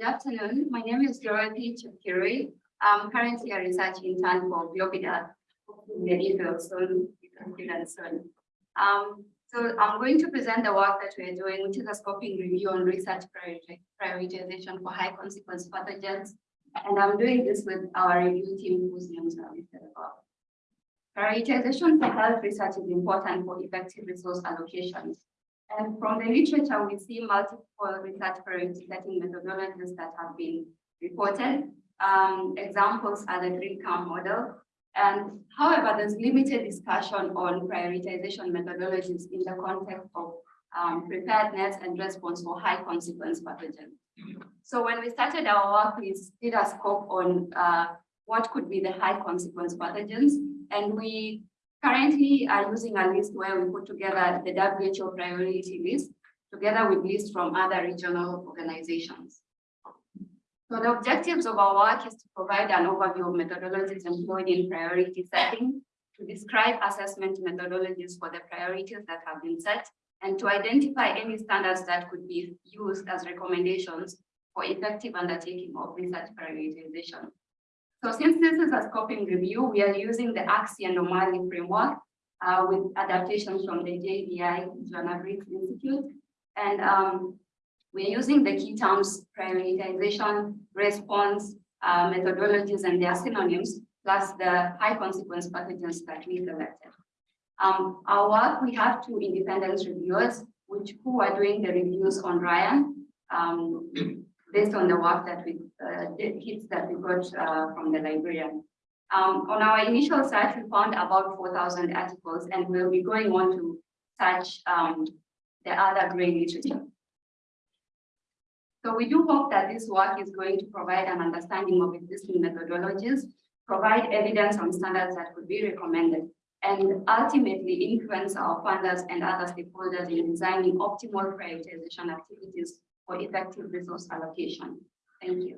Good afternoon. My name is Dorothy Chakiri. I'm currently a research intern for GloPID-R. Very soon, soon. Um, so I'm going to present the work that we're doing, which is a scoping review on research prioritization for high consequence pathogens. And I'm doing this with our review team whose names are listed above. Prioritization for health research is important for effective resource allocations. And from the literature, we see multiple research setting methodologies that have been reported. Um, examples are the three count model. And however, there's limited discussion on prioritization methodologies in the context of um, preparedness and response for high consequence pathogens. So when we started our work, we did a scope on uh, what could be the high consequence pathogens. And we currently are using a list where we put together the WHO priority list together with lists from other regional organizations. So the objectives of our work is to provide an overview of methodologies employed in priority setting, to describe assessment methodologies for the priorities that have been set, and to identify any standards that could be used as recommendations for effective undertaking of research prioritization. So since this is a scoping review, we are using the Arksey and O'Malley framework uh, with adaptations from the JBI Joanna Briggs Institute. And um, we're using the key terms prioritization, response, uh, methodologies, and their synonyms, plus the high consequence pathogens that we selected. Um, our work, we have two independent reviewers, which who are doing the reviews on Rayyan. Um, based on the work that we, uh, hits that we got uh, from the librarian. Um, on our initial search, we found about 4,000 articles, and we'll be going on to search um, the other gray literature. So we do hope that this work is going to provide an understanding of existing methodologies, provide evidence on standards that could be recommended, and ultimately influence our funders and other stakeholders in designing optimal prioritization activities for effective resource allocation. Thank you.